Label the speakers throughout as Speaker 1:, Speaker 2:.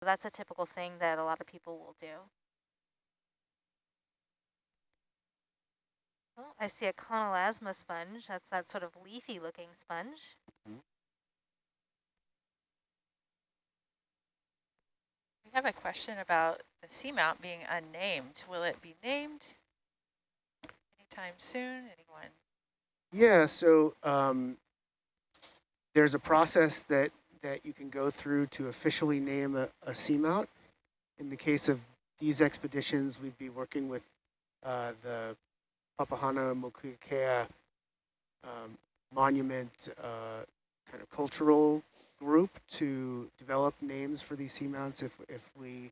Speaker 1: That's a typical thing that a lot of people will do. Oh, I see a Chonelasma sponge. That's that sort of leafy looking sponge. Mm -hmm.
Speaker 2: We have a question about the seamount being unnamed. Will it be named anytime soon? Anyone?
Speaker 3: Yeah, so um, there's a process that, that you can go through to officially name a, a seamount. In the case of these expeditions, we'd be working with uh, the Papahanaumokuakea um, monument uh, kind of cultural group to develop names for these seamounts if, if we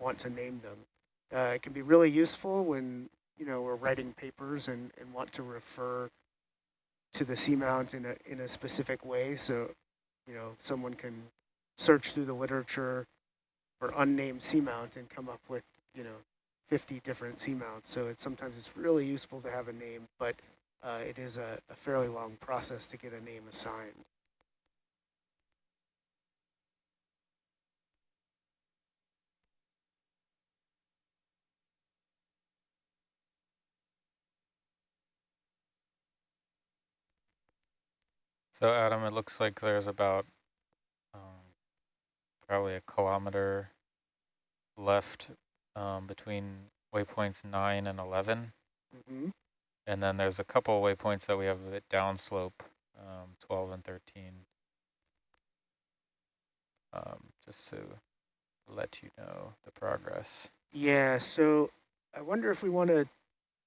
Speaker 3: want to name them. Uh, it can be really useful when you know we're writing papers and, and want to refer to the seamount in a in a specific way. So, you know, someone can search through the literature for unnamed seamount and come up with you know 50 different seamounts. So it's sometimes it's really useful to have a name, but uh, it is a, a fairly long process to get a name assigned.
Speaker 4: So Adam, it looks like there's about um, probably a kilometer left um, between waypoints 9 and 11. Mm -hmm. And then there's a couple waypoints that we have a bit downslope, um, 12 and 13. Um, just to let you know the progress.
Speaker 3: Yeah, so I wonder if we want to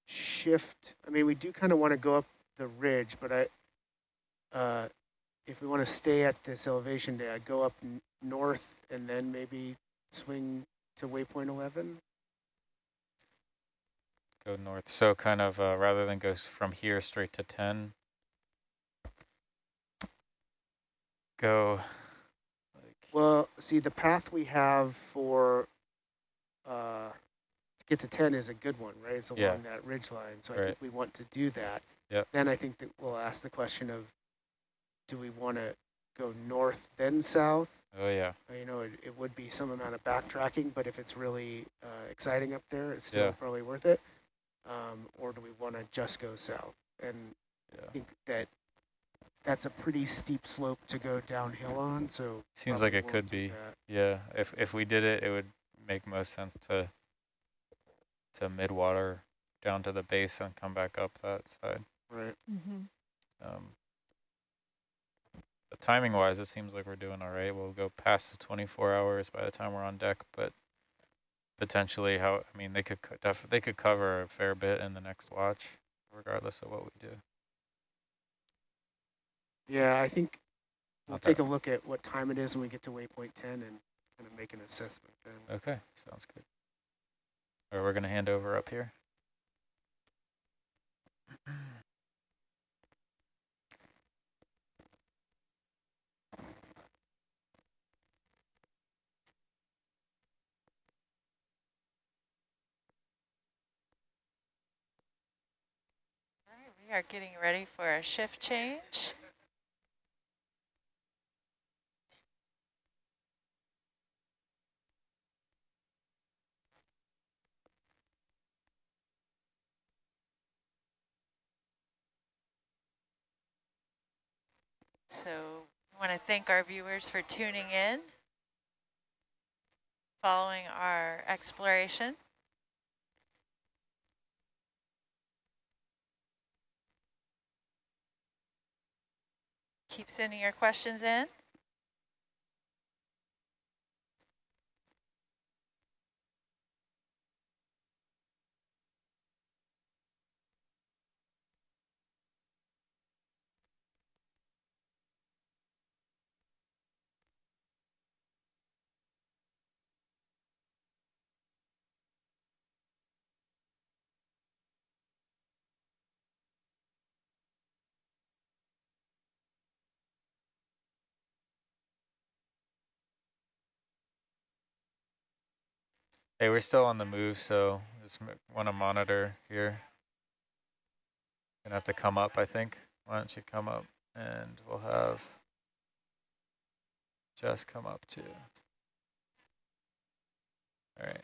Speaker 3: shift. I mean, we do kind of want to go up the ridge, but I, uh, if we want to stay at this elevation to go up north and then maybe swing to waypoint 11.
Speaker 4: Go north. So kind of uh, rather than go from here straight to 10, go
Speaker 3: like well, see the path we have for uh, to get to 10 is a good one, right? It's along yeah. that ridge line. So right. I think we want to do that.
Speaker 4: Yep.
Speaker 3: Then I think that we'll ask the question of do we want to go north then south?
Speaker 4: Oh yeah.
Speaker 3: Uh, you know, it, it would be some amount of backtracking, but if it's really uh, exciting up there, it's still yeah. probably worth it. Um, or do we want to just go south? And yeah. I think that that's a pretty steep slope to go downhill on. So
Speaker 4: seems like it could be. Yeah. If if we did it, it would make most sense to to midwater down to the base and come back up that side.
Speaker 3: Right.
Speaker 1: Mm -hmm.
Speaker 4: Um, timing wise, it seems like we're doing all right. We'll go past the 24 hours by the time we're on deck, but potentially how, I mean, they could, they could cover a fair bit in the next watch, regardless of what we do.
Speaker 3: Yeah, I think we'll take a look at what time it is when we get to waypoint 10 and kind of make an assessment then.
Speaker 4: Okay, sounds good. Or we're going to hand over up here.
Speaker 2: We are getting ready for a shift change. So I want to thank our viewers for tuning in, following our exploration. Keep sending your questions in.
Speaker 4: Hey, we're still on the move, so just want to monitor here. Gonna have to come up, I think. Why don't you come up and we'll have Jess come up too. All right.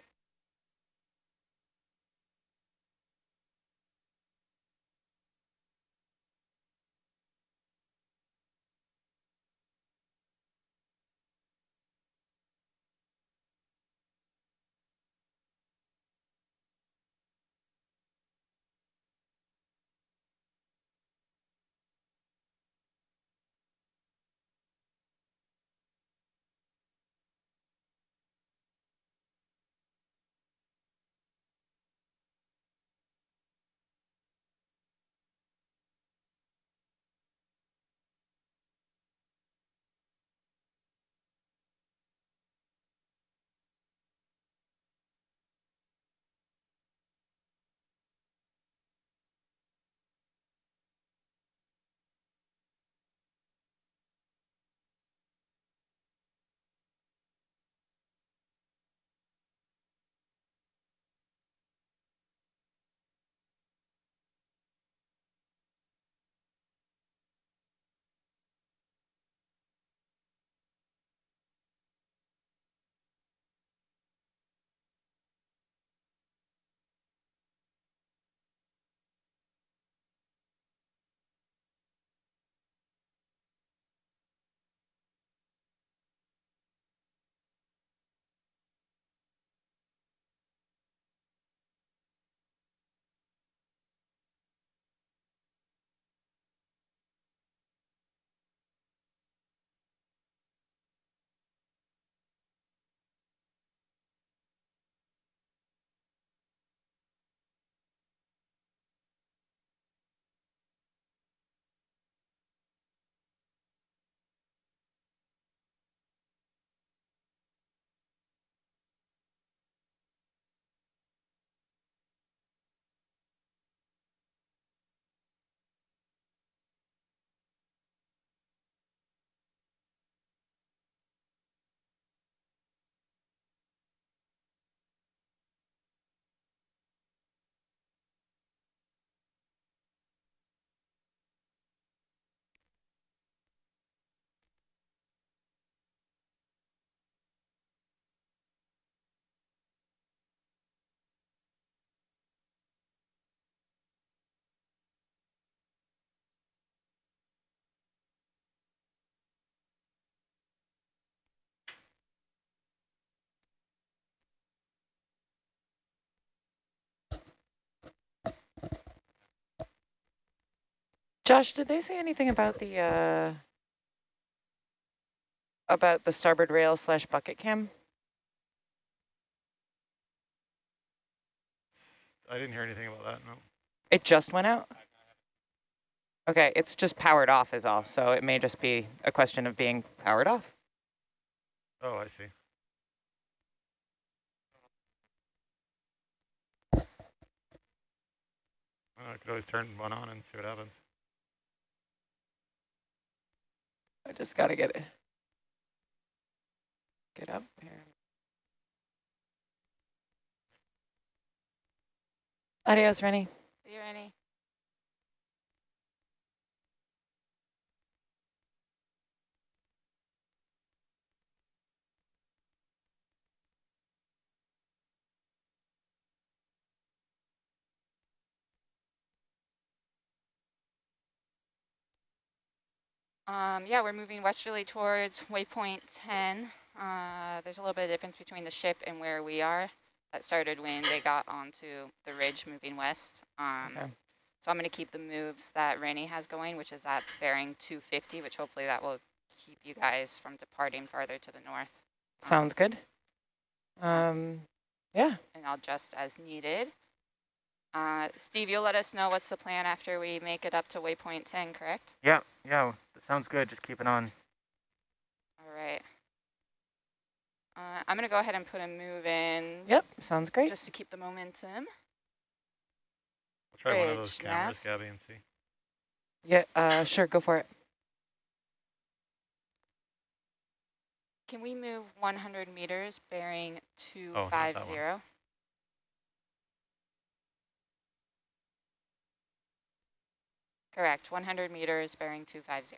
Speaker 5: Josh, did they say anything about the uh, about the starboard rail slash bucket cam?
Speaker 6: I didn't hear anything about that, no.
Speaker 5: It just went out? Okay, it's just powered off is all, so it may just be a question of being powered off.
Speaker 6: Oh, I see. I could always turn one on and see what happens.
Speaker 5: I just gotta get it. Get up here. Adios, Rennie.
Speaker 7: See you, Rennie. Um, yeah, we're moving westerly towards waypoint 10. Uh, there's a little bit of difference between the ship and where we are. That started when they got onto the ridge moving west. Um,
Speaker 5: Okay.
Speaker 7: So I'm going to keep the moves that Rennie has going, which is at bearing 250, which hopefully that will keep you guys from departing farther to the north. Um,
Speaker 5: Sounds good. Um, yeah.
Speaker 7: And I'll adjust as needed. Uh, Steve, you'll let us know what's the plan after we make it up to waypoint 10, correct?
Speaker 8: Yeah, yeah, that sounds good. Just keep it on.
Speaker 7: All right. Uh, I'm going to go ahead and put a move in
Speaker 5: Yep, sounds great.
Speaker 7: just to keep the momentum.
Speaker 6: I'll try one of those
Speaker 7: Bridge, nav.
Speaker 6: cameras, Gabby, and see.
Speaker 5: Yeah, uh, sure, go for it.
Speaker 7: Can we move 100 meters bearing
Speaker 6: Oh, not that one.
Speaker 7: 250? Correct, 100 meters bearing 250.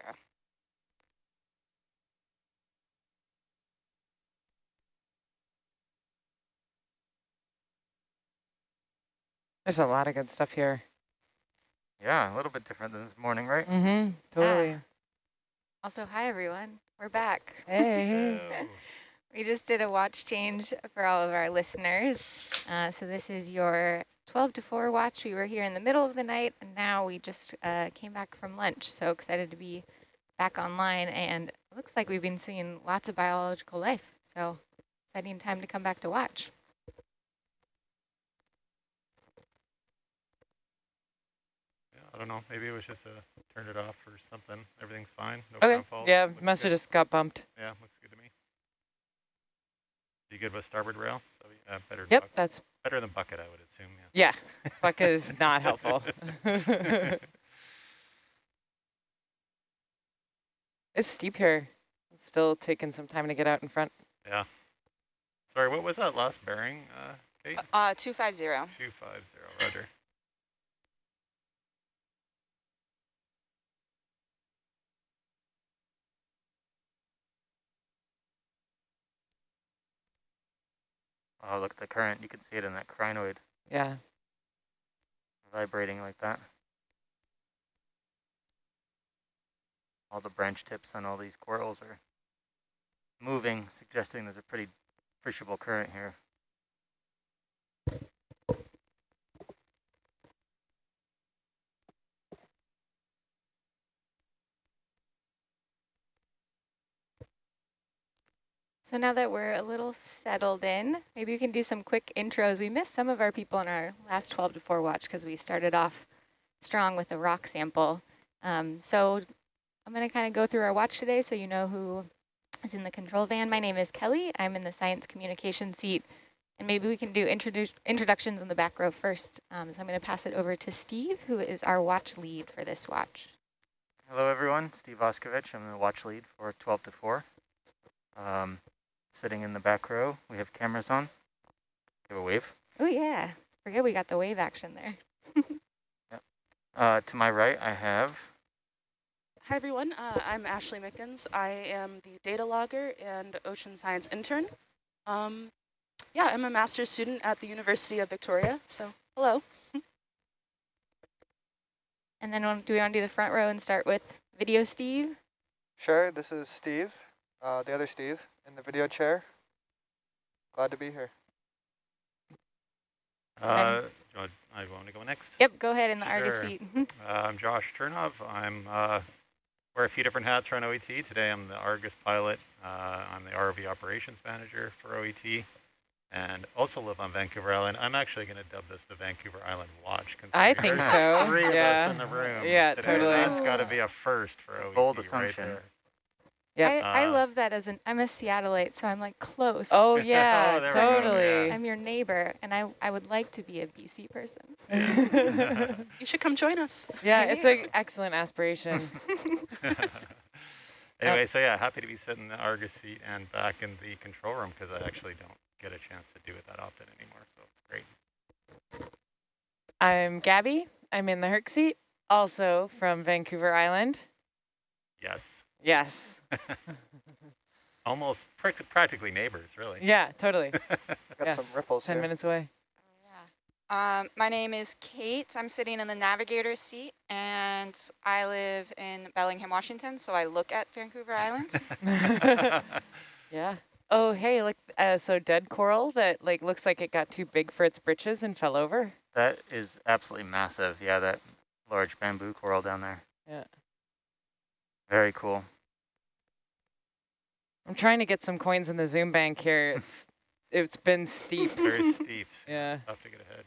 Speaker 5: There's a lot of good stuff here.
Speaker 8: Yeah, a little bit different than this morning, right?
Speaker 5: Mm-hmm. Totally.
Speaker 9: Also, hi everyone. We're back.
Speaker 5: Hey.
Speaker 9: We just did a watch change for all of our listeners. Uh, so this is your 12 to 4 watch. We were here in the middle of the night, and now we just uh, came back from lunch. So excited to be back online, and it looks like we've been seeing lots of biological life. So exciting time to come back to watch.
Speaker 6: yeah, I don't know. Maybe it was just a turned it off or something. Everything's fine. No
Speaker 5: Okay.
Speaker 6: ground fault.
Speaker 5: Yeah,
Speaker 6: looks
Speaker 5: must have just got bumped.
Speaker 6: Yeah, looks good to me. You good with starboard rail? So yeah, better.
Speaker 5: Yep,
Speaker 6: bucket.
Speaker 5: that's
Speaker 6: better than bucket, I would assume.
Speaker 5: yeah. Bucket is not helpful. It's steep here. It's still taking some time to get out in front.
Speaker 6: yeah. Sorry, what was that last bearing, uh, Kate?
Speaker 7: Uh, 250.
Speaker 6: Two five zero. Roger.
Speaker 8: Oh, look at the current. You can see it in that crinoid
Speaker 5: Yeah.
Speaker 8: vibrating like that. All the branch tips on all these corals are moving, suggesting there's a pretty appreciable current here.
Speaker 9: So now that we're a little settled in, maybe we can do some quick intros. We missed some of our people in our last 12 to 4 watch because we started off strong with a rock sample. Um, so I'm going to kind of go through our watch today so you know who is in the control van. My name is Kelly. I'm in the science communication seat. And maybe we can do introdu introductions in the back row first. Um, so I'm going to pass it over to Steve, who is our watch lead for this watch.
Speaker 8: Hello, everyone. Steve Auscavitch. I'm the watch lead for 12 to 4. Um, sitting in the back row, we have cameras on. Give a wave.
Speaker 9: Oh, yeah. Forget we got the wave action there.
Speaker 8: Uh, to my right, I have
Speaker 10: Hi everyone, uh, I'm Ashley Mickens. I am the data logger and ocean science intern. Um, yeah, I'm a master's student at the University of Victoria, so hello.
Speaker 9: And then do we want to do the front row and start with video Steve?
Speaker 11: Sure, this is Steve, uh, the other Steve, in the video chair. Glad to be here.
Speaker 6: Uh, I, I want to go next.
Speaker 9: Yep, go ahead in the Argus
Speaker 6: Sure.
Speaker 9: seat.
Speaker 6: Uh, I'm Josh Chernov. I'm uh, wear a few different hats around OET. Today I'm the Argus pilot. Uh, I'm the ROV operations manager for OET and also live on Vancouver Island. I'm actually going to dub this the Vancouver Island Watch.
Speaker 5: I think so,
Speaker 6: Three of us in the room.
Speaker 5: Yeah,
Speaker 6: today.
Speaker 5: totally.
Speaker 6: That's got to be a first for OET.
Speaker 8: Bold
Speaker 6: right
Speaker 8: assumption.
Speaker 6: there.
Speaker 5: Yep.
Speaker 9: I, I
Speaker 6: Uh,
Speaker 9: love that as an, I'm a Seattleite, so I'm like close.
Speaker 5: Oh yeah,
Speaker 6: there we go,
Speaker 5: totally.
Speaker 9: I'm your neighbor, and I, I would like to be a BC person.
Speaker 10: You should come join us.
Speaker 5: yeah, it's an excellent aspiration.
Speaker 6: anyway, so yeah, happy to be sitting in the Argus seat and back in the control room because I actually don't get a chance to do it that often anymore. So great.
Speaker 5: I'm Gabby. I'm in the Herc seat, also from Vancouver Island.
Speaker 6: Yes.
Speaker 5: Yes.
Speaker 6: Almost prac- practically neighbors, really.
Speaker 5: Yeah, totally.
Speaker 11: Got
Speaker 5: Yeah,
Speaker 11: some ripples
Speaker 5: 10
Speaker 11: here.
Speaker 5: minutes away.
Speaker 7: Um, my name is Kate. I'm sitting in the navigator seat, and I live in Bellingham, Washington, so I look at Vancouver Island.
Speaker 5: Yeah. Oh, hey, look, uh, so dead coral that like looks like it got too big for its britches and fell over.
Speaker 8: that is absolutely massive. Yeah, that large bamboo coral down there.
Speaker 5: Yeah.
Speaker 8: Very cool.
Speaker 5: I'm trying to get some coins in the Zoom bank here. It's it's been steep.
Speaker 6: Very steep.
Speaker 5: Yeah.
Speaker 6: Tough to get ahead.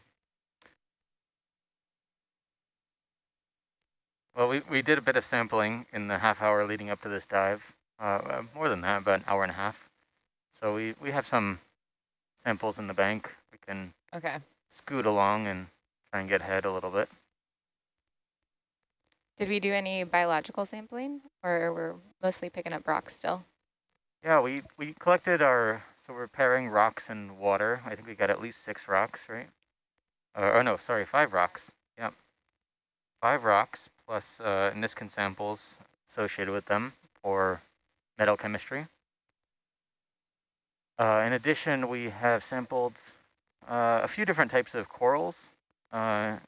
Speaker 8: Well, we, we did a bit of sampling in the half hour leading up to this dive. Uh, uh, more than that, about an hour and a half. So we, we have some samples in the bank. We can
Speaker 5: Okay.
Speaker 8: scoot along and try and get ahead a little bit.
Speaker 9: Did we do any biological sampling, or we're mostly picking up rocks still?
Speaker 8: Yeah, we, we collected our, so we're pairing rocks and water. I think we got at least six rocks, right? Uh, no, sorry, five rocks. Yep. Five rocks plus uh, Niskin samples associated with them for metal chemistry. Uh, in addition, we have sampled uh, a few different types of corals uh,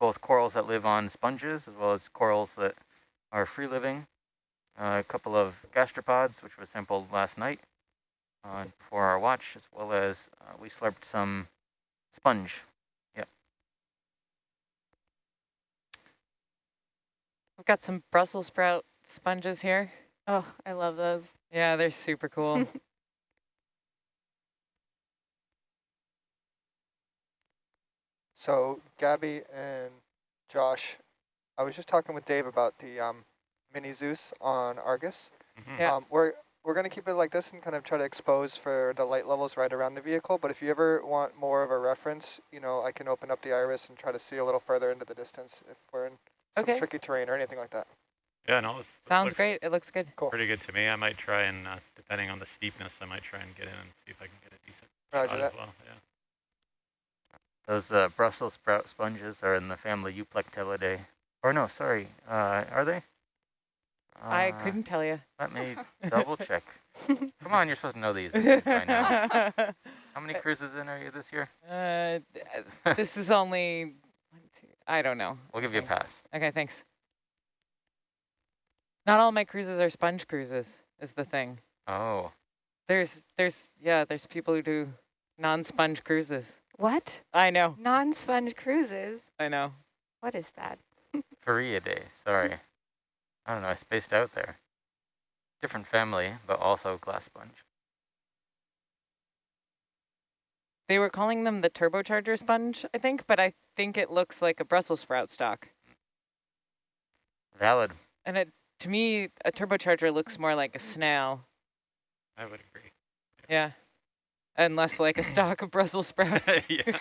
Speaker 8: both corals that live on sponges as well as corals that are free living. Uh, a couple of gastropods, which was sampled last night uh, for our watch, as well as uh, we slurped some sponge. Yep.
Speaker 5: We've got some Brussels sprout sponges here.
Speaker 9: Oh, I love those.
Speaker 5: Yeah, they're super cool.
Speaker 11: So Gabby and Josh, I was just talking with Dave about the um, mini Zeus on Argus.
Speaker 6: Mhm.
Speaker 5: Yeah.
Speaker 11: Um, we're we're going to keep it like this and kind of try to expose for the light levels right around the vehicle. But if you ever want more of a reference, you know, I can open up the iris and try to see a little further into the distance if we're in some
Speaker 5: Okay.
Speaker 11: tricky terrain or anything like that.
Speaker 6: Yeah, no, this, this
Speaker 5: Sounds great. It looks good.
Speaker 11: Cool.
Speaker 6: pretty good to me. I might try and, uh, depending on the steepness, I might try and get in and see if I can get a decent
Speaker 11: Roger
Speaker 6: shot
Speaker 11: that.
Speaker 6: as well. Yeah.
Speaker 8: Those uh, Brussels sprout sponges are in the family Euplectellidae. Or no, sorry, uh, are they?
Speaker 5: I
Speaker 8: Uh,
Speaker 5: couldn't tell you.
Speaker 8: Let me double check. Come on, you're supposed to know these by now. How many cruises in are you this year?
Speaker 5: uh, this is only one, two. I don't know.
Speaker 8: We'll give you a pass.
Speaker 5: Okay, thanks. Not all my cruises are sponge cruises. Is the thing.
Speaker 8: Oh,
Speaker 5: There's, there's, yeah, there's people who do non-sponge cruises.
Speaker 9: What?
Speaker 5: I know,
Speaker 9: Non-sponge cruises?
Speaker 5: I know.
Speaker 9: What is that?
Speaker 8: Farreidae, sorry. I don't know, I spaced out there. Different family, but also glass sponge.
Speaker 5: They were calling them the turbocharger sponge, I think, but I think it looks like a Brussels sprout stalk.
Speaker 8: Valid.
Speaker 5: And it, to me, a turbocharger looks more like a snail.
Speaker 6: I would agree.
Speaker 5: Yeah. And less like a stalk of Brussels sprouts.
Speaker 6: yeah.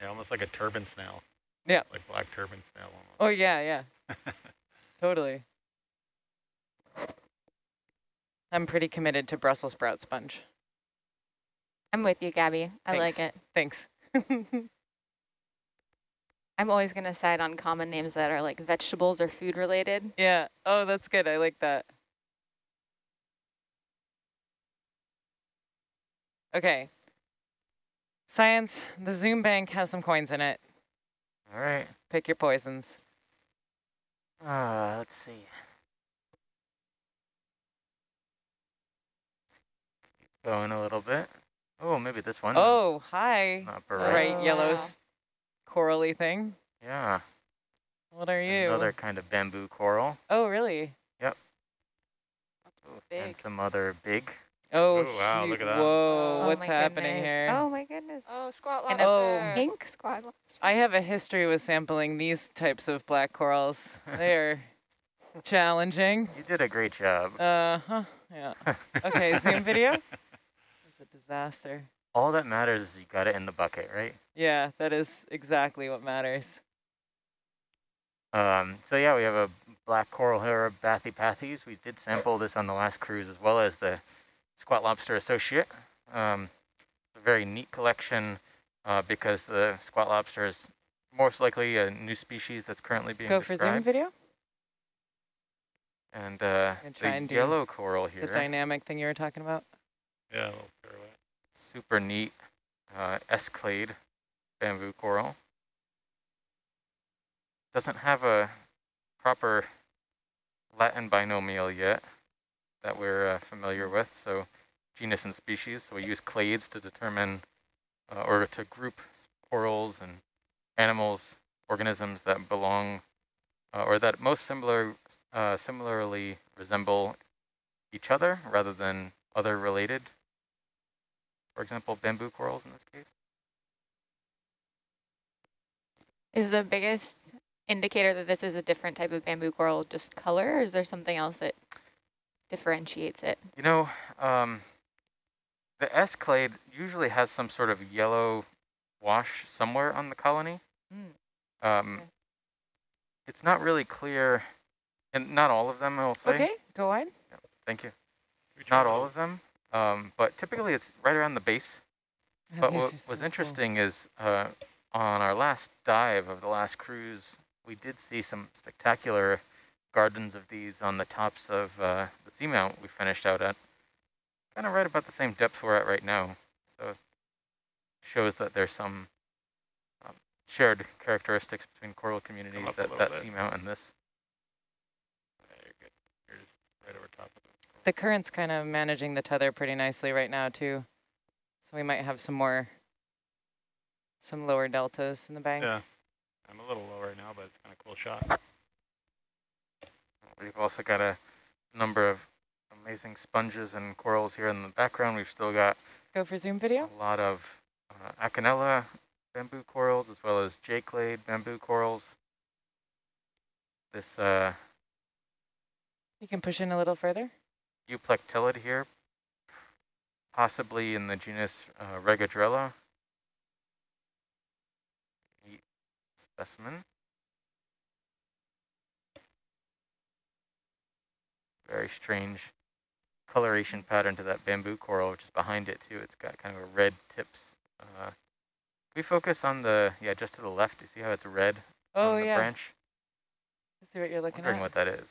Speaker 6: yeah, almost like a turban snail.
Speaker 5: Yeah.
Speaker 6: Like black turban snail almost.
Speaker 5: Oh, yeah, yeah. Totally. I'm pretty committed to Brussels sprout sponge.
Speaker 9: I'm with you, Gabby. I like it.
Speaker 5: Thanks.
Speaker 9: I'm always going to side on common names that are like vegetables or food related.
Speaker 5: yeah. Oh, that's good. I like that. Okay. Science, the Zoom bank has some coins in it.
Speaker 8: All right.
Speaker 5: Pick your poisons.
Speaker 8: Uh, let's see. Going a little bit. Oh, maybe this one.
Speaker 5: Oh, hi.
Speaker 8: Not
Speaker 5: Bright
Speaker 8: bright.
Speaker 9: Oh,
Speaker 5: yellows,
Speaker 9: wow.
Speaker 5: corally thing.
Speaker 8: Yeah.
Speaker 5: What are you?
Speaker 8: Another kind of bamboo coral.
Speaker 5: Oh, really? Yep.
Speaker 8: And
Speaker 7: Big.
Speaker 8: some other big.
Speaker 5: Oh,
Speaker 6: Oh, wow, look at that.
Speaker 5: Whoa,
Speaker 9: Oh
Speaker 5: what's happening
Speaker 9: goodness.
Speaker 5: here?
Speaker 9: Oh my goodness.
Speaker 7: Oh, squat
Speaker 9: and
Speaker 7: lobster.
Speaker 9: a pink squat lobster.
Speaker 5: I have a history with sampling these types of black corals. They're challenging.
Speaker 8: You did a great job.
Speaker 5: Uh-huh, yeah. Okay, Zoom video? It's a disaster.
Speaker 8: All that matters is you got it in the bucket, right?
Speaker 5: Yeah, that is exactly what matters.
Speaker 8: Um, so yeah, we have a black coral here, Bathypathes. We did sample this on the last cruise as well as the squat lobster associate. Um, a very neat collection uh, because the squat lobster is most likely a new species that's currently being
Speaker 5: Go for Zoom video?
Speaker 8: And uh, the
Speaker 5: and
Speaker 8: yellow coral here.
Speaker 5: The dynamic thing you were talking about?
Speaker 6: Yeah, a little pirouette.
Speaker 8: super neat uh, S clade bamboo coral. Doesn't have a proper Latin binomial yet that we're uh, familiar with, so genus and species. So we use clades to determine uh, or to group corals and animals, organisms that belong uh, or that most similar, uh, similarly resemble each other rather than other related for example, bamboo corals in this case.
Speaker 9: Is the biggest indicator that this is a different type of bamboo coral just color, or is there something else that differentiates it?
Speaker 8: You know, um, the S clade usually has some sort of yellow wash somewhere on the colony.
Speaker 9: Mm.
Speaker 8: Um,
Speaker 9: Okay.
Speaker 8: It's not really clear, and not all of them, I'll say.
Speaker 5: Okay, go on.
Speaker 8: Thank you. Not all of them, um, but typically it's right around the base.
Speaker 5: Oh,
Speaker 8: But what
Speaker 5: so
Speaker 8: was
Speaker 5: cool.
Speaker 8: interesting is uh, on our last dive of the last cruise, we did see some spectacular gardens of these on the tops of uh, the seamount we finished out at. Kind of right about the same depth we're at right now. So shows that there's some um, shared characteristics between coral communities
Speaker 6: up
Speaker 8: that
Speaker 6: little
Speaker 8: that
Speaker 6: bit.
Speaker 8: seamount and this.
Speaker 6: Yeah, you're. You're just right over top of it.
Speaker 5: The current's kind of managing the tether pretty nicely right now too. So we might have some more, some lower deltas in the bank.
Speaker 6: Yeah. I'm a little low right now, but it's kind of cool shot.
Speaker 8: We've also got a number of amazing sponges and corals here in the background. We've still got
Speaker 5: Go for zoom video.
Speaker 8: a lot of uh, Acanella bamboo corals as well as J clade bamboo corals. This uh,
Speaker 5: You can push in a little further.
Speaker 8: Euplectellid here, possibly in the genus uh, Regadrella. Neat specimen. Very strange coloration pattern to that bamboo coral, which is behind it too. It's got kind of a red tips. Uh, we focus on the, yeah, just to the left. You see how it's red
Speaker 5: Oh
Speaker 8: on the
Speaker 5: yeah.
Speaker 8: branch?
Speaker 5: Let's see what you're looking
Speaker 8: Wondering
Speaker 5: at.
Speaker 8: what that is.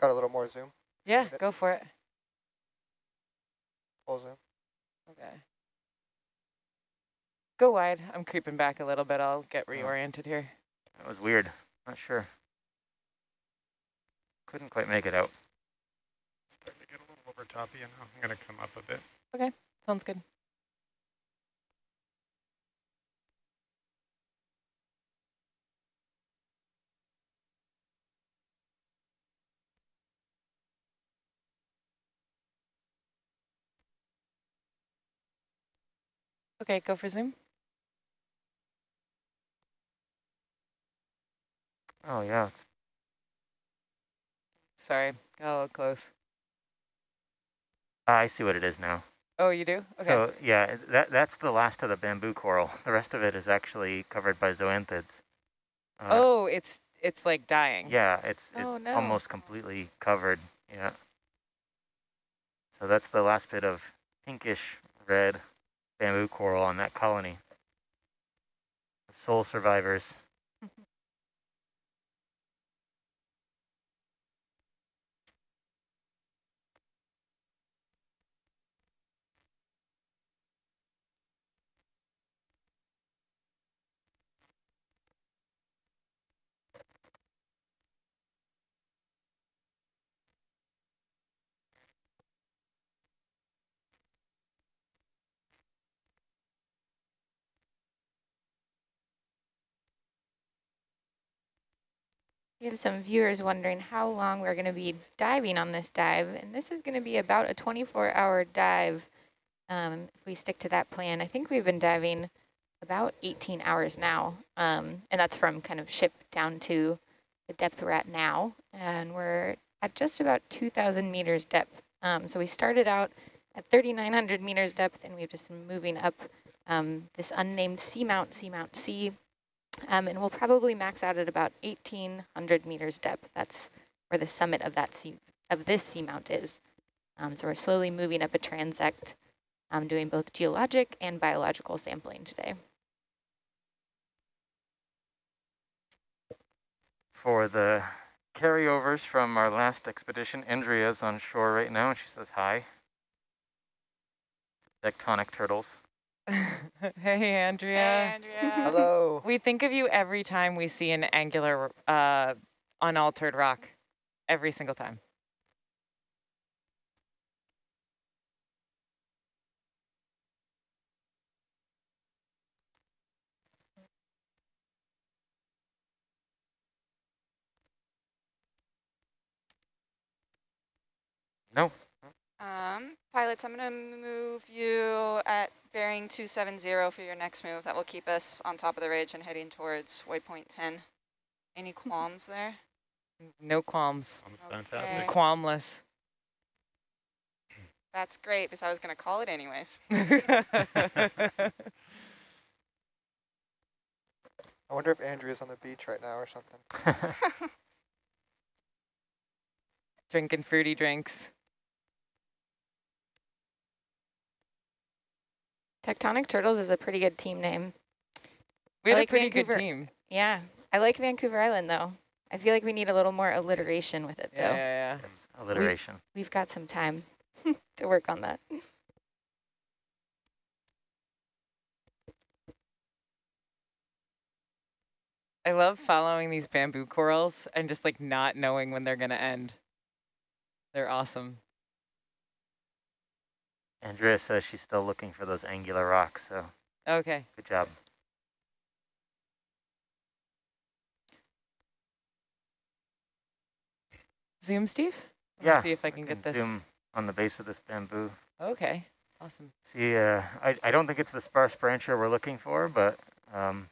Speaker 11: Got a little more zoom.
Speaker 5: Yeah, go for it.
Speaker 11: Full zoom.
Speaker 5: Okay. Go wide. I'm creeping back a little bit. I'll get
Speaker 8: Oh.
Speaker 5: reoriented here.
Speaker 8: That was weird. Not sure. Couldn't quite make it out.
Speaker 6: Starting to get a little over top of you now. I'm going to come up a bit.
Speaker 5: Okay, sounds good. Okay, go for zoom.
Speaker 8: Oh yeah, it's
Speaker 5: Sorry, got a little close.
Speaker 8: I see what it is now.
Speaker 5: Oh, you do? Okay.
Speaker 8: So yeah, that that's the last of the bamboo coral. The rest of it is actually covered by zoanthids. Uh,
Speaker 5: oh, it's it's like dying.
Speaker 8: Yeah, it's
Speaker 9: Oh,
Speaker 8: it's
Speaker 9: no.
Speaker 8: almost completely covered. Yeah. So that's the last bit of pinkish red bamboo coral on that colony. The sole survivors.
Speaker 9: We have some viewers wondering how long we're going to be diving on this dive, and this is going to be about a 24-hour dive um, if we stick to that plan. I think we've been diving about 18 hours now, um, and that's from kind of ship down to the depth we're at now, and we're at just about 2,000 meters depth. Um, so we started out at 3,900 meters depth, and we've just been moving up um, this unnamed seamount, Seamount C, um, and we'll probably max out at about 1,800 meters depth. That's where the summit of that sea of this seamount is. Um, so we're slowly moving up a transect, um, doing both geologic and biological sampling today.
Speaker 8: For the carryovers from our last expedition, Andrea's on shore right now, and she says hi. Tectonic turtles.
Speaker 5: hey, Andrea.
Speaker 7: Hey, Andrea.
Speaker 11: Hello.
Speaker 5: We think of you every time we see an angular, uh, unaltered rock. Every single time.
Speaker 8: No.
Speaker 7: Um, pilots, I'm going to move you at bearing 270 for your next move. That will keep us on top of the ridge and heading towards waypoint 10. Any qualms there?
Speaker 5: No qualms.
Speaker 6: Sounds
Speaker 7: Okay.
Speaker 6: fantastic.
Speaker 5: Qualmless.
Speaker 7: That's great because I was going to call it anyways.
Speaker 11: I wonder if Andrea's on the beach right now or something.
Speaker 5: Drinking fruity drinks.
Speaker 9: Tectonic Turtles is a pretty good team name.
Speaker 5: We have
Speaker 9: like
Speaker 5: a pretty
Speaker 9: Vancouver.
Speaker 5: good team.
Speaker 9: Yeah. I like Vancouver Island, though. I feel like we need a little more alliteration with it,
Speaker 5: yeah,
Speaker 9: though.
Speaker 5: Yeah, yeah.
Speaker 8: Alliteration.
Speaker 9: We've, we've got some time to work on that.
Speaker 5: I love following these bamboo corals and just like not knowing when they're going to end. They're awesome.
Speaker 8: Andrea says she's still looking for those angular rocks, so
Speaker 5: Okay.
Speaker 8: good job.
Speaker 5: Zoom, Steve? Let me
Speaker 8: Yeah,
Speaker 5: see if I can get this.
Speaker 8: Zoom on the base of this bamboo.
Speaker 5: Okay. Awesome.
Speaker 8: See, uh, I, I don't think it's the sparse brancher we're looking for, but um,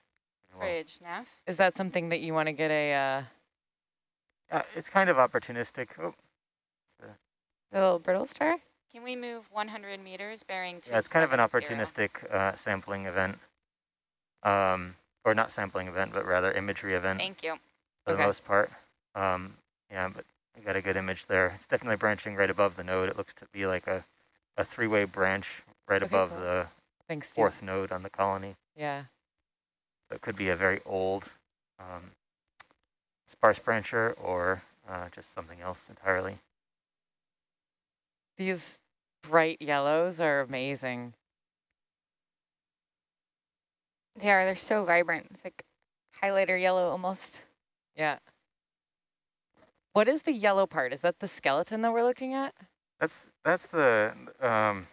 Speaker 8: well,
Speaker 7: Bridge, Nav.
Speaker 5: Is that something that you want to get a uh,
Speaker 8: uh, it's kind of opportunistic. Oh,
Speaker 9: The little brittle star?
Speaker 7: Can we move 100 meters bearing
Speaker 8: yeah, it's kind of an opportunistic uh, sampling event. Um, or not sampling event, but rather imagery event
Speaker 7: Thank you.
Speaker 8: for
Speaker 5: Okay.
Speaker 8: the most part. Um, yeah, but we got a good image there. It's definitely branching right above the node. It looks to be like a, a three-way branch right
Speaker 5: Okay,
Speaker 8: above
Speaker 5: cool.
Speaker 8: the
Speaker 5: thanks, Steve.
Speaker 8: fourth node on the colony.
Speaker 5: Yeah.
Speaker 8: So it could be a very old um, sparse brancher or uh, just something else entirely.
Speaker 5: These bright yellows are amazing.
Speaker 9: They are. They're so vibrant. It's like highlighter yellow almost.
Speaker 5: Yeah. What is the yellow part? Is that the skeleton that we're looking at?
Speaker 8: That's that's the um,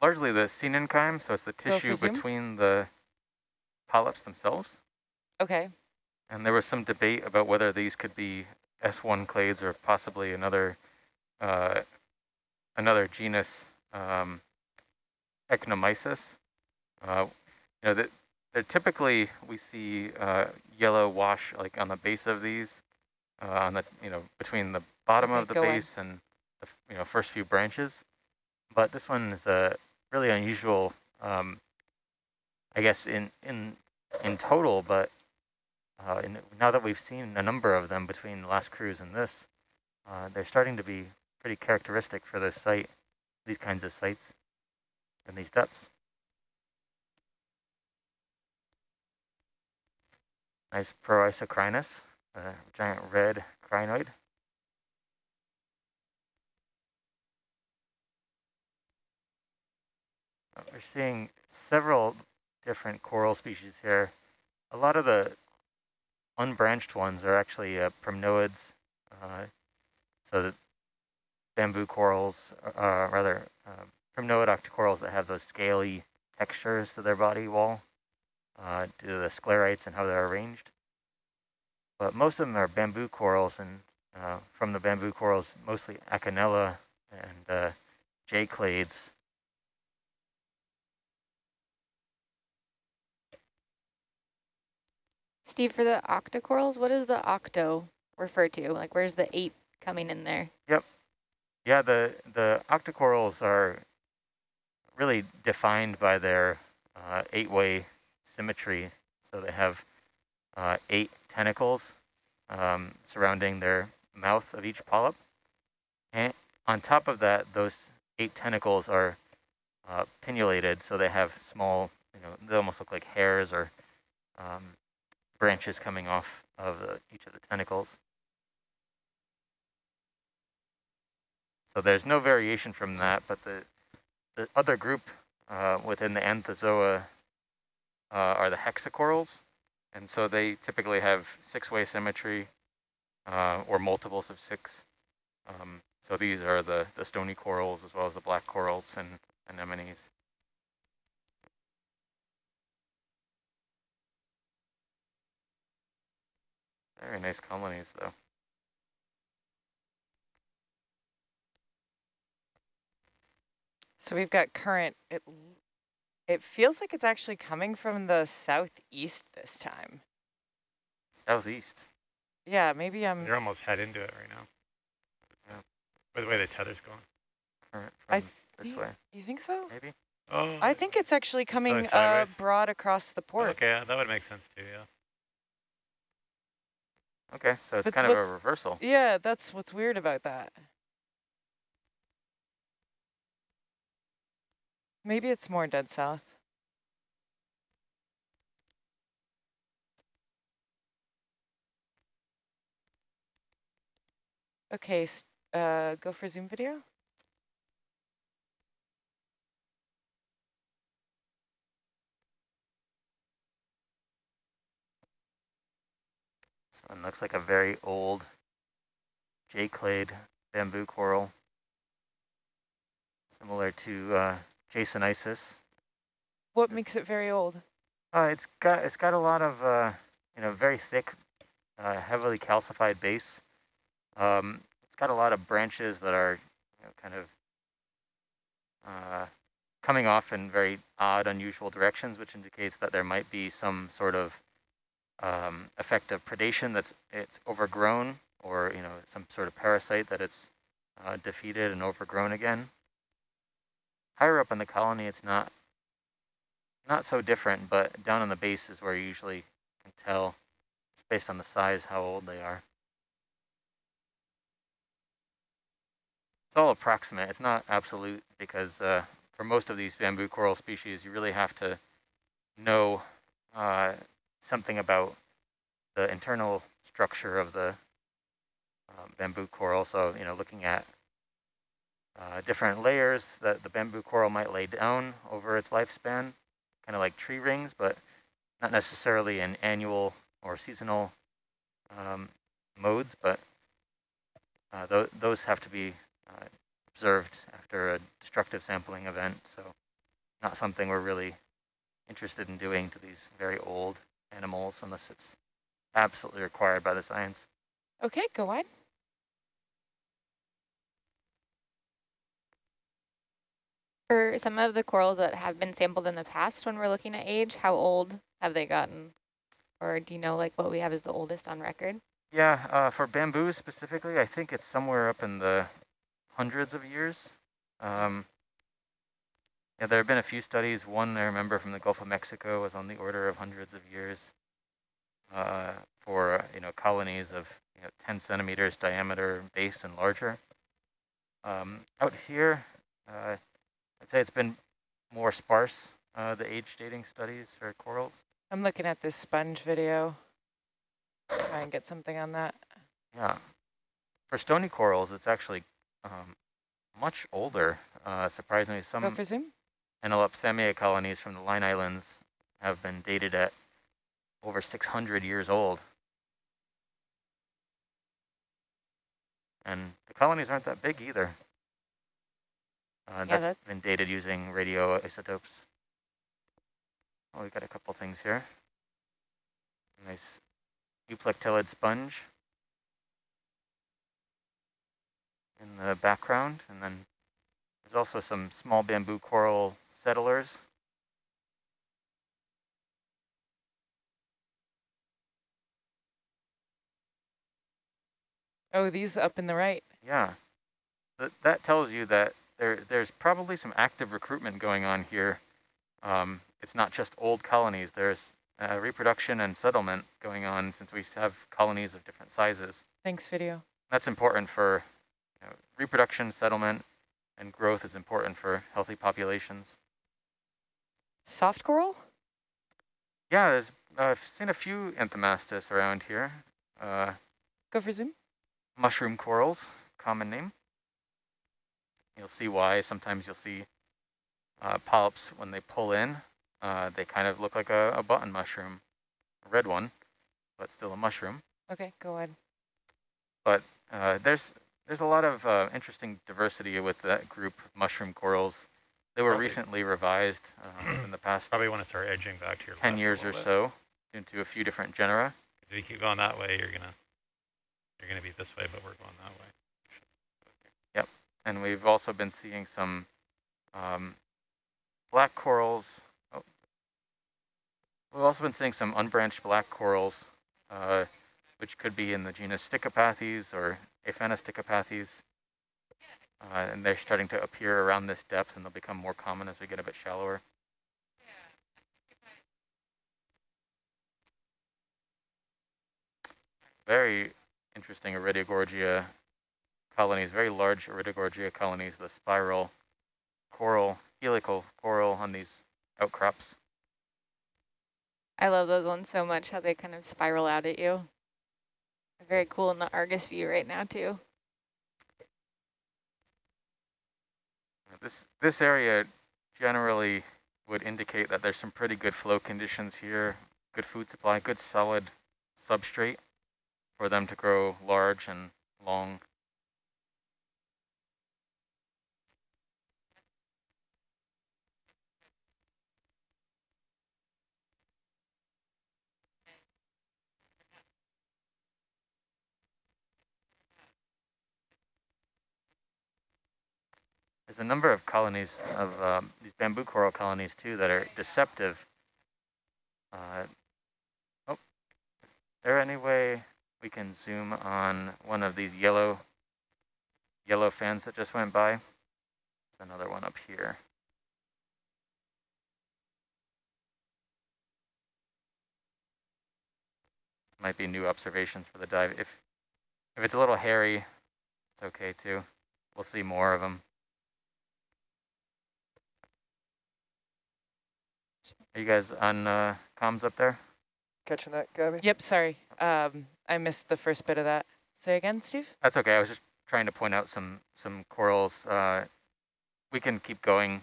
Speaker 8: largely the coenenchyme, so it's the tissue between the polyps themselves.
Speaker 5: Okay.
Speaker 8: And there was some debate about whether these could be S1 clades or possibly another uh, another genus, um, Eknomisis. Uh, you know, that they're typically we see uh, yellow wash like on the base of these, uh, on the you know between the bottom
Speaker 5: Okay,
Speaker 8: of the
Speaker 5: go on.
Speaker 8: base and the you know first few branches. But this one is a really unusual, um, I guess in in in total, but uh, in, now that we've seen a number of them between the last cruise and this, uh, they're starting to be pretty characteristic for this site, these kinds of sites, and these depths. Nice Proisocrinus, a giant red crinoid. Uh, We're seeing several different coral species here. A lot of the unbranched ones are actually uh, primnoids, uh, so bamboo corals, uh, rather uh, primnoid octocorals that have those scaly textures to their body wall uh, due to the sclerites and how they're arranged. But most of them are bamboo corals, and uh, from the bamboo corals, mostly Acanella and uh, J clades.
Speaker 9: Steve, for the octocorals, what does the octo refer to? Like, where's the eight coming in there?
Speaker 8: Yeah, the the octocorals are really defined by their uh, eight-way symmetry. So they have uh, eight tentacles um, surrounding their mouth of each polyp, and on top of that, those eight tentacles are uh, pinnulated, so they have small, you know, they almost look like hairs or um, branches coming off of the, each of the tentacles. So there's no variation from that, but the, the other group uh, within the Anthozoa uh, are the hexacorals. And so they typically have six-way symmetry uh, or multiples of six. Um, so these are the, the stony corals as well as the black corals and anemones. Very nice colonies though.
Speaker 5: So we've got current. It, it feels like it's actually coming from the southeast this time.
Speaker 8: Southeast.
Speaker 5: Yeah, maybe I'm.
Speaker 6: You're almost head into it right now.
Speaker 8: Yeah.
Speaker 6: By the way the tether's going.
Speaker 8: Current
Speaker 5: I
Speaker 8: from this way,
Speaker 5: You think so?
Speaker 8: maybe?
Speaker 6: Oh,
Speaker 5: I think it's actually coming uh, broad across the port.
Speaker 6: okay, yeah, that would make sense too, yeah.
Speaker 8: Okay, so it's
Speaker 5: But
Speaker 8: kind of a reversal.
Speaker 5: Yeah, that's what's weird about that. Maybe it's more dead south. Okay, uh, go for Zoom video.
Speaker 8: and looks like a very old J-clade bamboo coral, similar to uh, Jasonisis.
Speaker 5: What makes it very old?
Speaker 8: Uh, it's got it's got a lot of uh, you know very thick, uh, heavily calcified base. Um, it's got a lot of branches that are you know, kind of uh, coming off in very odd, unusual directions, which indicates that there might be some sort of um, effect of predation that's it's overgrown, or you know some sort of parasite that it's uh, defeated and overgrown again. Higher up in the colony, it's not not so different, but down on the base is where you usually can tell, based on the size, how old they are. It's all approximate. It's not absolute because uh, for most of these bamboo coral species, you really have to know uh, something about the internal structure of the um, bamboo coral. So, you know, looking at uh, different layers that the bamboo coral might lay down over its lifespan, kind of like tree rings, but not necessarily in annual or seasonal um, modes, but uh, th those have to be uh, observed after a destructive sampling event. So not something we're really interested in doing to these very old animals unless it's absolutely required by the science.
Speaker 5: Okay, go on.
Speaker 9: For some of the corals that have been sampled in the past, when we're looking at age, how old have they gotten? Or do you know like what we have is the oldest on record?
Speaker 8: Yeah, uh, for bamboo specifically, I think it's somewhere up in the hundreds of years. Um, yeah, there have been a few studies. One I remember from the Gulf of Mexico was on the order of hundreds of years uh, for you know colonies of you know, 10 centimeters diameter base and larger. Um, out here, uh, I'd say it's been more sparse, uh, the age dating studies for corals.
Speaker 5: I'm looking at this sponge video. Try and get something on that.
Speaker 8: Yeah. For stony corals, it's actually um, much older. Uh, surprisingly, some
Speaker 5: Go for zoom.
Speaker 8: Enallopsammia colonies from the Line Islands have been dated at over 600 years old. And the colonies aren't that big either. Uh,
Speaker 5: Yeah,
Speaker 8: that's
Speaker 5: that-
Speaker 8: been dated using radioisotopes. Oh, we got a couple things here. Nice euplectellid sponge in the background, and then there's also some small bamboo coral settlers.
Speaker 5: Oh, these up in the right.
Speaker 8: Yeah, that, that tells you that there there's probably some active recruitment going on here. Um, it's not just old colonies. There's uh, reproduction and settlement going on since we have colonies of different sizes.
Speaker 5: Thanks, video.
Speaker 8: That's important for you know, reproduction, settlement, and growth is important for healthy populations.
Speaker 5: Soft coral?
Speaker 8: Yeah, there's, uh, I've seen a few Anthomastus around here. Uh,
Speaker 5: Go for zoom.
Speaker 8: mushroom corals, common name. You'll see why. Sometimes you'll see uh, polyps when they pull in. Uh, they kind of look like a, a button mushroom, a red one, but still a mushroom.
Speaker 5: Okay, go ahead.
Speaker 8: But uh, there's there's a lot of uh, interesting diversity with that group of mushroom corals. They were
Speaker 6: Probably-
Speaker 8: recently revised uh, in the past
Speaker 6: Probably want to start edging back to your
Speaker 8: 10 years or
Speaker 6: bit.
Speaker 8: so into a few different genera.
Speaker 6: If you keep going that way, you're gonna you're gonna be this way, but we're going that way.
Speaker 8: And we've also been seeing some um, black corals. Oh. We've also been seeing some unbranched black corals, uh, which could be in the genus Stichopathes or Aphanostichopathes. Uh, and they're starting to appear around this depth and they'll become more common as we get a bit shallower. Very interesting Iridogorgia colonies, very large Iridogorgia colonies, the spiral coral, helical coral on these outcrops.
Speaker 9: I love those ones so much, how they kind of spiral out at you. Very cool in the Argus view right now too.
Speaker 8: This this area generally would indicate that there's some pretty good flow conditions here, good food supply, good solid substrate. for them to grow large and long. There's a number of colonies of um, these bamboo coral colonies too that are deceptive. Uh, oh, is there any way we can zoom on one of these yellow yellow fans that just went by? There's another one up here. Might be new observations for the dive. If if it's a little hairy, it's okay too. We'll see more of them. Are you guys on uh, comms up there?
Speaker 11: Catching that, Gabby?
Speaker 5: Yep, sorry. Um, I missed the first bit of that. Say again, Steve?
Speaker 8: That's okay. I was just trying to point out some some corals. Uh, we can keep going.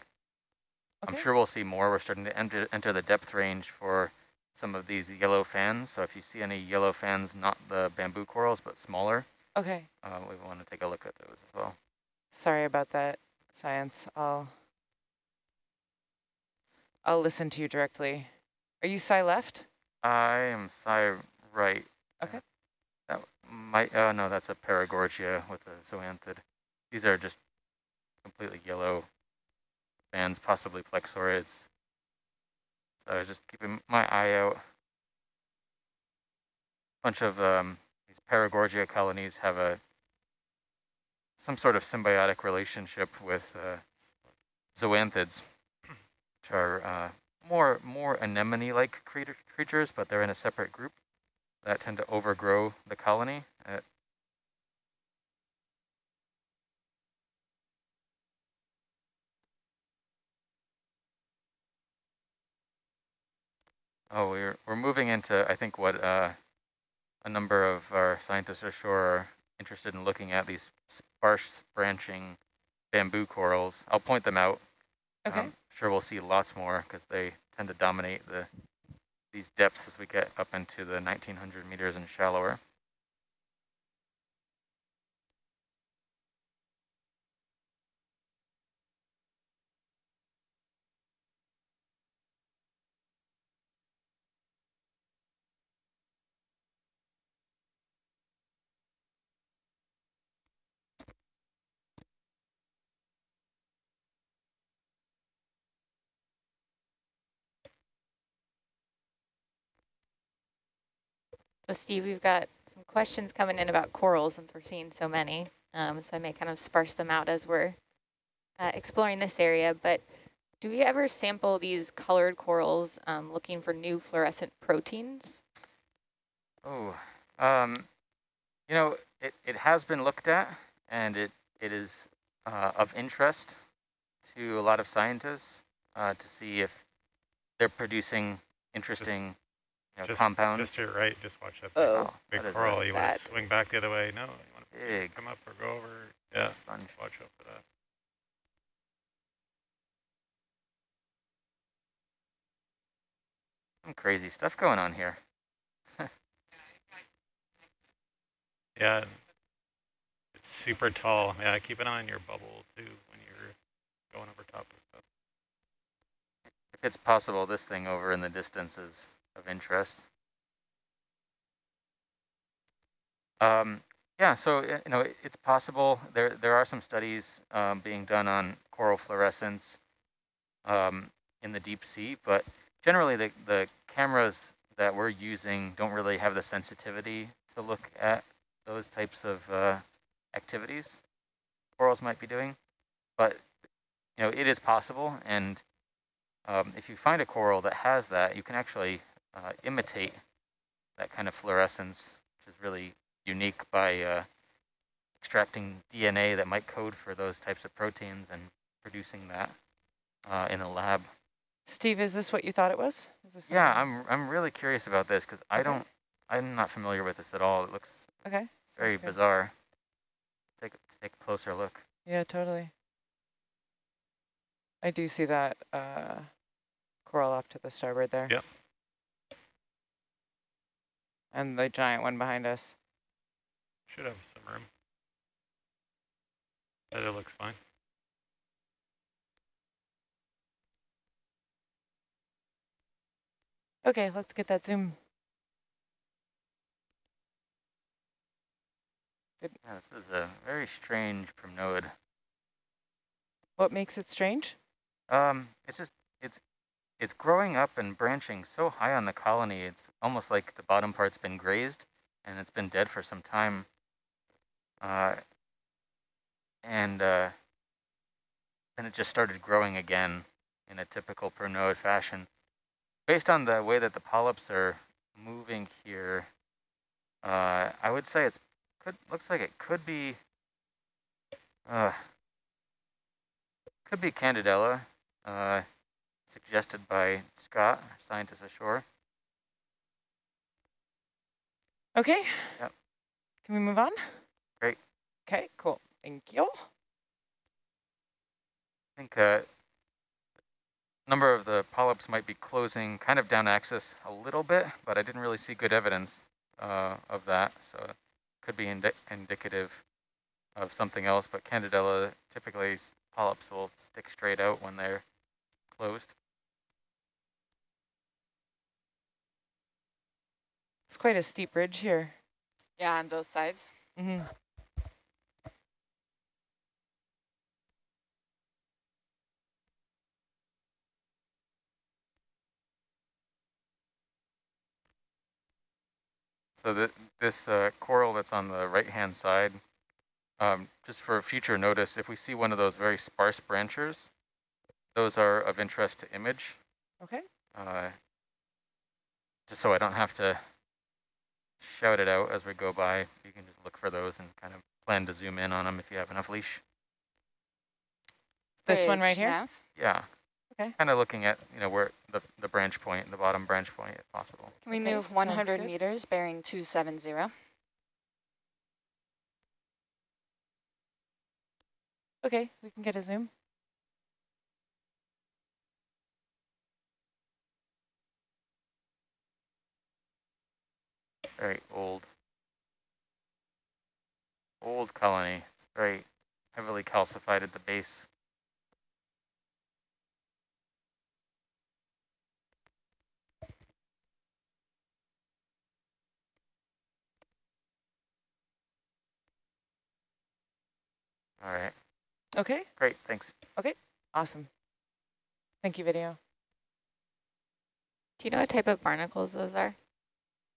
Speaker 5: Okay.
Speaker 8: I'm sure we'll see more. We're starting to enter enter the depth range for some of these yellow fans. So if you see any yellow fans, not the bamboo corals, but smaller,
Speaker 5: Okay.
Speaker 8: uh, we want to take a look at those as well.
Speaker 5: Sorry about that, science. I'll I'll listen to you directly. Are you sci left?
Speaker 8: I am sci right.
Speaker 5: Okay.
Speaker 8: That might, oh no, that's a paragorgia with a zoanthid. These are just completely yellow bands, possibly plexaurids. So I was just keeping my eye out. bunch of um, these paragorgia colonies have a some sort of symbiotic relationship with uh, zoanthids, which are uh, more more anemone-like creatures, but they're in a separate group that tend to overgrow the colony. Uh, oh, we're we're moving into I think what uh, a number of our scientists ashore are interested in looking at these sparse branching bamboo corals. I'll point them out.
Speaker 5: Okay.
Speaker 8: Um, sure we'll see lots more because they tend to dominate the these depths as we get up into the 1900 meters and shallower.
Speaker 9: So Steve, we've got some questions coming in about corals since we're seeing so many. Um, so I may kind of sparse them out as we're uh, exploring this area. But do we ever sample these colored corals um, looking for new fluorescent proteins?
Speaker 8: Oh, um, you know, it, it has been looked at and it, it is uh, of interest to a lot of scientists uh, to see if they're producing interesting know,
Speaker 6: Just-
Speaker 8: compounds.
Speaker 6: Just to your right, just watch that
Speaker 5: oh,
Speaker 6: big, big
Speaker 8: What is
Speaker 6: coral. You want to swing back the other way? No, you want to come up or go over? Yeah,
Speaker 8: sponge.
Speaker 6: watch out for that.
Speaker 8: Some crazy stuff going on here.
Speaker 6: Yeah, it's super tall. Yeah, keep an eye on your bubble too when you're going over top of stuff.
Speaker 8: If it's possible, this thing over in the distance is of interest. Um, yeah, so you know it, it's possible. There there are some studies um, being done on coral fluorescence um, in the deep sea, but generally the the cameras that we're using don't really have the sensitivity to look at those types of uh, activities corals might be doing. But you know it is possible, and um, if you find a coral that has that, you can actually uh, imitate that kind of fluorescence, which is really unique by uh, extracting DNA that might code for those types of proteins and producing that uh, in a lab.
Speaker 5: Steve, is this what you thought it was? Is this
Speaker 8: Yeah, I'm I'm really curious about this because I don't I'm not familiar with this at all. It looks
Speaker 5: Okay.
Speaker 8: very
Speaker 5: sounds good.
Speaker 8: bizarre. Take a, take a closer look.
Speaker 5: Yeah, totally. I do see that uh, coral off to the starboard there.
Speaker 6: Yep.
Speaker 5: And the giant one behind us.
Speaker 6: Should have some room. That looks fine.
Speaker 5: Okay, let's get that zoom.
Speaker 8: Yeah, this is a very strange primnoid.
Speaker 5: What makes it strange?
Speaker 8: Um, it's just it's growing up and branching so high on the colony. It's almost like the bottom part's been grazed and it's been dead for some time. Uh, and uh, then it just started growing again in a typical primnoid fashion. Based on the way that the polyps are moving here, uh, I would say it's could looks like it could be uh, could be Candidella, uh, suggested by Scott, our scientist ashore.
Speaker 5: Okay.
Speaker 8: Yep.
Speaker 5: Can we move on?
Speaker 8: Great.
Speaker 5: Okay, cool. Thank you.
Speaker 8: I think a uh, number of the polyps might be closing kind of down axis a little bit, but I didn't really see good evidence uh, of that. So it could be indi indicative of something else, but Candidella typically polyps will stick straight out when they're closed.
Speaker 5: It's quite a steep ridge here.
Speaker 7: Yeah, on both sides.
Speaker 5: Mm -hmm.
Speaker 8: So the, this uh, coral that's on the right-hand side, um, just for future notice, if we see one of those very sparse branchers, those are of interest to image.
Speaker 5: Okay.
Speaker 8: Uh, just so I don't have to shout it out as we go by, you can just look for those and kind of plan to zoom in on them if you have enough leash.
Speaker 5: This one right here?
Speaker 7: Nav.
Speaker 8: Yeah.
Speaker 5: Okay.
Speaker 8: Kind of looking at, you know, where the, the branch point, the bottom branch point if possible.
Speaker 7: Can we
Speaker 5: Okay,
Speaker 7: move 100 meters bearing 270?
Speaker 5: Okay, we can get a zoom.
Speaker 8: Very old. Old colony. It's very heavily calcified at the base. All right,
Speaker 5: Okay,
Speaker 8: great, thanks.
Speaker 5: Okay, awesome. Thank you, video.
Speaker 9: Do you know what type of barnacles those are?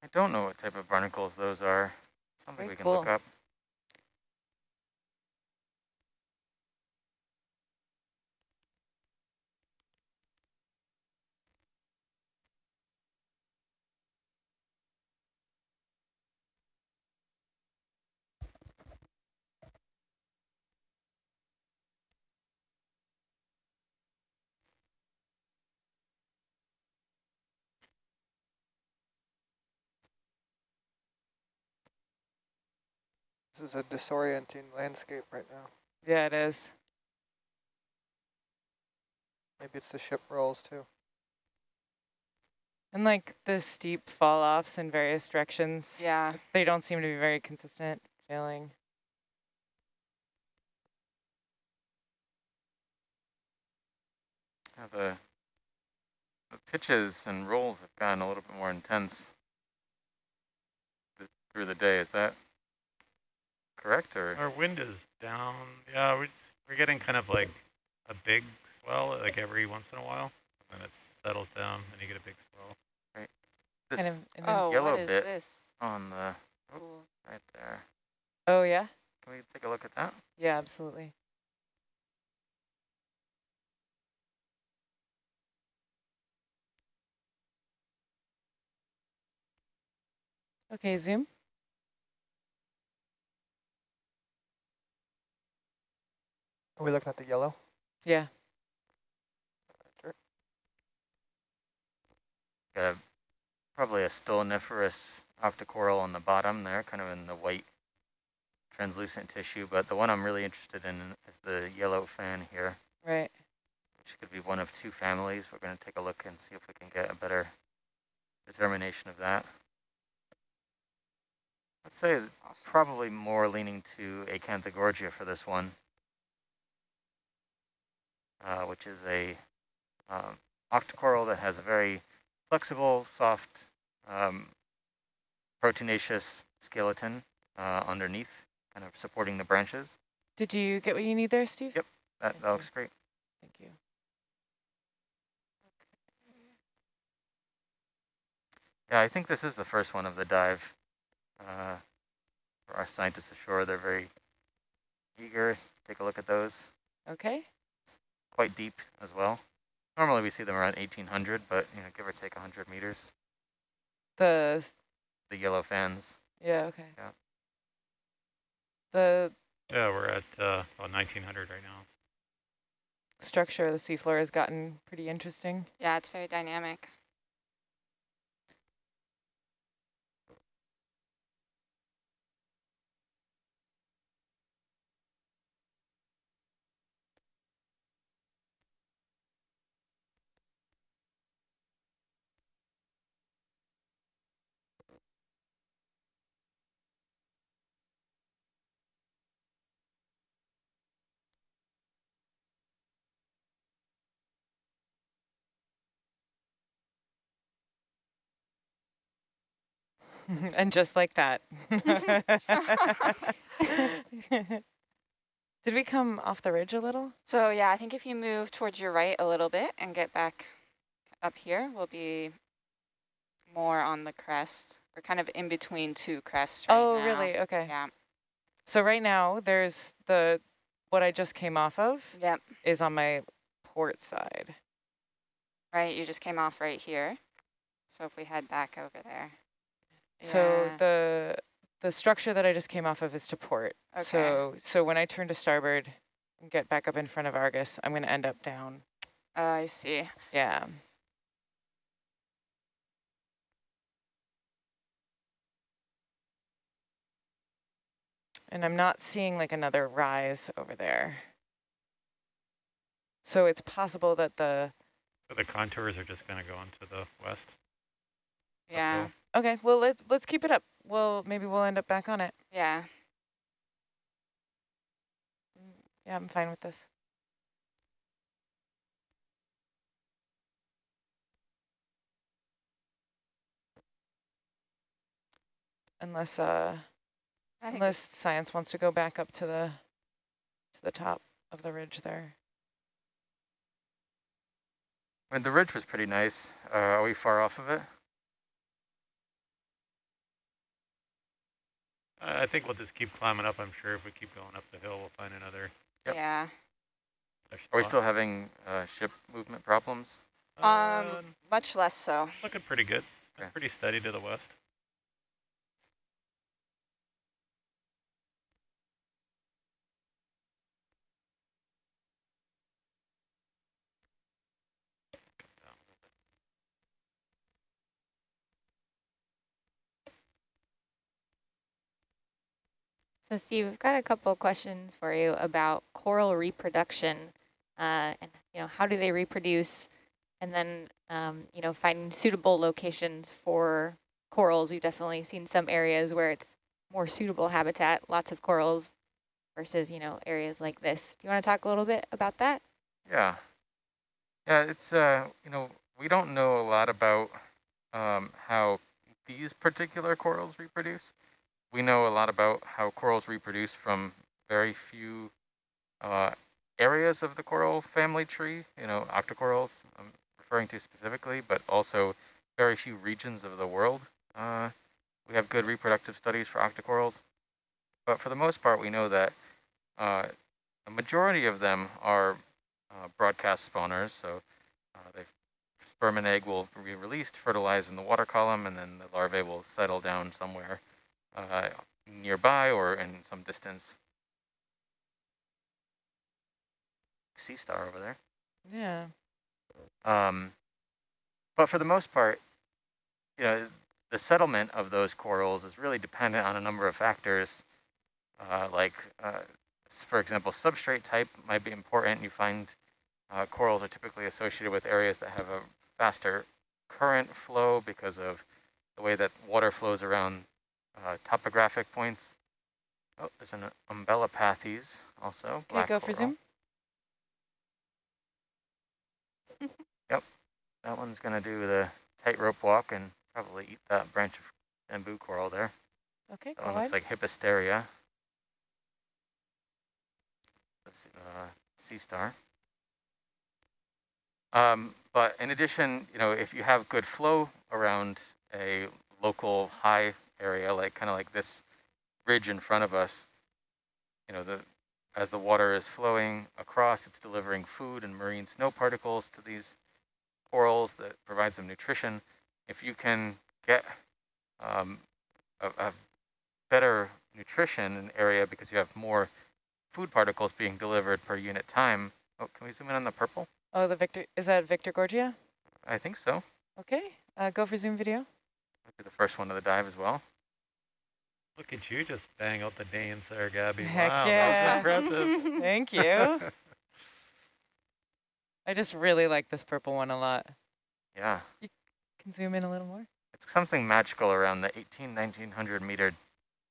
Speaker 8: I don't know what type of barnacles those are. Something
Speaker 9: Very
Speaker 8: we can
Speaker 9: cool.
Speaker 8: look up.
Speaker 11: This is a disorienting landscape right now.
Speaker 5: Yeah, it is.
Speaker 11: Maybe it's the ship rolls too.
Speaker 5: And like the steep fall offs in various directions,
Speaker 7: Yeah.
Speaker 5: they don't seem to be very consistent failing.
Speaker 8: Yeah, the, the pitches and rolls have gotten a little bit more intense th- through the day. Is that correct or?
Speaker 6: Our wind is down. Yeah, we're, we're getting kind of like a big swell like every once in a while. And it settles down and you get a big swell. Right.
Speaker 8: This
Speaker 5: Kind of in the-
Speaker 7: Oh,
Speaker 8: yellow
Speaker 7: what is
Speaker 8: bit.
Speaker 7: this?
Speaker 8: on the
Speaker 7: Cool.
Speaker 8: right there.
Speaker 5: oh yeah?
Speaker 8: Can we take a look at that?
Speaker 5: Yeah, absolutely. Okay, zoom.
Speaker 11: Are we looking at the yellow?
Speaker 5: Yeah.
Speaker 8: Got a, probably a stoloniferous octocoral on the bottom there, kind of in the white translucent tissue. But the one I'm really interested in is the yellow fan here,
Speaker 5: Right.
Speaker 8: which could be one of two families. We're going to take a look and see if we can get a better determination of that. I'd say it's
Speaker 7: Awesome.
Speaker 8: probably more leaning to Acanthogorgia for this one, uh, which is a um, octocoral that has a very flexible, soft, um, proteinaceous skeleton uh, underneath, kind of supporting the branches.
Speaker 5: Did you get what you need there, Steve?
Speaker 8: Yep. That,
Speaker 5: Thank
Speaker 8: that
Speaker 5: you.
Speaker 8: looks great.
Speaker 5: Thank you.
Speaker 8: Yeah, I think this is the first one of the dive. Uh, for our scientists ashore, they're very eager. Take a look at those.
Speaker 5: Okay.
Speaker 8: Quite deep as well. Normally we see them around 1800, but you know, give or take 100 meters.
Speaker 5: The
Speaker 8: The yellow fans.
Speaker 5: yeah. Okay.
Speaker 8: Yeah.
Speaker 5: The
Speaker 6: Yeah, we're at uh, about 1900 right now.
Speaker 5: structure of the seafloor has gotten pretty interesting.
Speaker 7: Yeah, it's very dynamic.
Speaker 5: and just like that. Did we come off the ridge a little?
Speaker 7: So yeah, I think if you move towards your right a little bit and get back up here, we'll be more on the crest. We're kind of in between two crests right now.
Speaker 5: oh,
Speaker 7: now.
Speaker 5: really? Okay.
Speaker 7: Yeah.
Speaker 5: So right now there's the what I just came off of
Speaker 7: Yep.
Speaker 5: is on my port side.
Speaker 7: Right. You just came off right here. So if we head back over there.
Speaker 5: So the the structure that I just came off of is to port.
Speaker 7: Okay.
Speaker 5: So so when I turn to starboard and get back up in front of Argus, I'm going to end up down.
Speaker 7: Oh, I see.
Speaker 5: Yeah. And I'm not seeing like another rise over there. So it's possible that the,
Speaker 6: So the contours are just going to go into the west.
Speaker 7: Yeah.
Speaker 6: Uphill.
Speaker 5: okay, well, let's, let's keep it up. Well, maybe we'll end up back on it.
Speaker 7: Yeah.
Speaker 5: Yeah, I'm fine with this. Unless, uh, unless science wants to go back up to the, to the top of the ridge there.
Speaker 8: I mean, the ridge was pretty nice. Uh, are we far off of it?
Speaker 6: I think we'll just keep climbing up. I'm sure if we keep going up the hill, we'll find another.
Speaker 8: Yep.
Speaker 7: Yeah.
Speaker 8: Are we still having uh, ship movement problems?
Speaker 7: Um,
Speaker 6: Uh,
Speaker 7: much less so.
Speaker 6: looking pretty good.
Speaker 8: Okay.
Speaker 6: Pretty steady to the west.
Speaker 9: So Steve, we've got a couple of questions for you about coral reproduction uh, and, you know, how do they reproduce? And then, um, you know, finding suitable locations for corals. We've definitely seen some areas where it's more suitable habitat, lots of corals versus, you know, areas like this. Do you want to talk a little bit about that?
Speaker 8: Yeah. Yeah, it's, uh, you know, we don't know a lot about um, how these particular corals reproduce. We know a lot about how corals reproduce from very few uh, areas of the coral family tree, you know, octocorals I'm referring to specifically, but also very few regions of the world. Uh, we have good reproductive studies for octocorals. But for the most part, we know that uh, a majority of them are uh, broadcast spawners. So uh, sperm and egg will be released, fertilize in the water column, and then the larvae will settle down somewhere uh, nearby or in some distance. Sea star over there.
Speaker 5: Yeah.
Speaker 8: Um, but for the most part, you know, the settlement of those corals is really dependent on a number of factors, uh, like, uh, for example, substrate type might be important. You find uh, corals are typically associated with areas that have a faster current flow because of the way that water flows around uh, topographic points. Oh, there's an umbellapathes also.
Speaker 5: Can
Speaker 8: black
Speaker 5: go for zoom.
Speaker 8: Yep, that one's gonna do the tightrope walk and probably eat that branch of bamboo coral there.
Speaker 5: Okay,
Speaker 8: That one looks
Speaker 5: ahead.
Speaker 8: like Hippasteria. Let's see, uh, sea star. Um, but in addition, you know, if you have good flow around a local high area, like kind of like this ridge in front of us, you know, the as the water is flowing across, it's delivering food and marine snow particles to these corals that provides them nutrition. If you can get um, a, a better nutrition in area because you have more food particles being delivered per unit time. Oh, can we zoom in on the purple?
Speaker 5: Oh, the Victor, is that Victorgorgia?
Speaker 8: I think so.
Speaker 5: Okay, uh, go for zoom video.
Speaker 8: Look at the first one of the dive as well.
Speaker 6: Look at you just bang out the names there, Gabby.
Speaker 5: Heck
Speaker 6: wow,
Speaker 5: yeah.
Speaker 6: that was impressive.
Speaker 5: Thank you. I just really like this purple one a lot.
Speaker 8: Yeah, You
Speaker 5: Can zoom in a little more?
Speaker 8: it's something magical around the 18, 1900 meter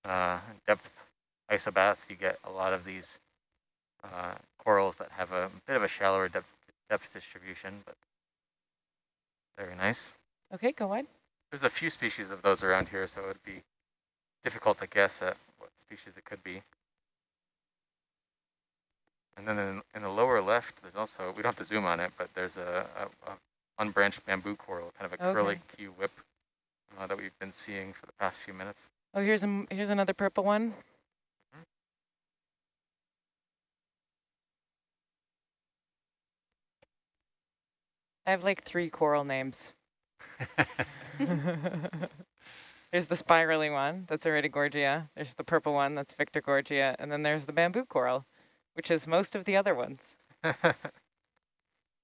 Speaker 8: uh, depth isobaths. You get a lot of these uh, corals that have a bit of a shallower depth, depth distribution, but very nice.
Speaker 5: Okay, go wide.
Speaker 8: There's a few species of those around here, so it would be difficult to guess at what species it could be. And then in, in the lower left, there's also, we don't have to zoom on it, but there's a, a, a unbranched bamboo coral, kind of a curly
Speaker 5: Okay.
Speaker 8: key whip uh, that we've been seeing for the past few minutes.
Speaker 5: Oh, here's a, here's another purple one. I have like three coral names. there's the spirally one, that's Iridogorgia. There's the purple one, that's Victorgorgia. And then there's the bamboo coral, which is most of the other ones.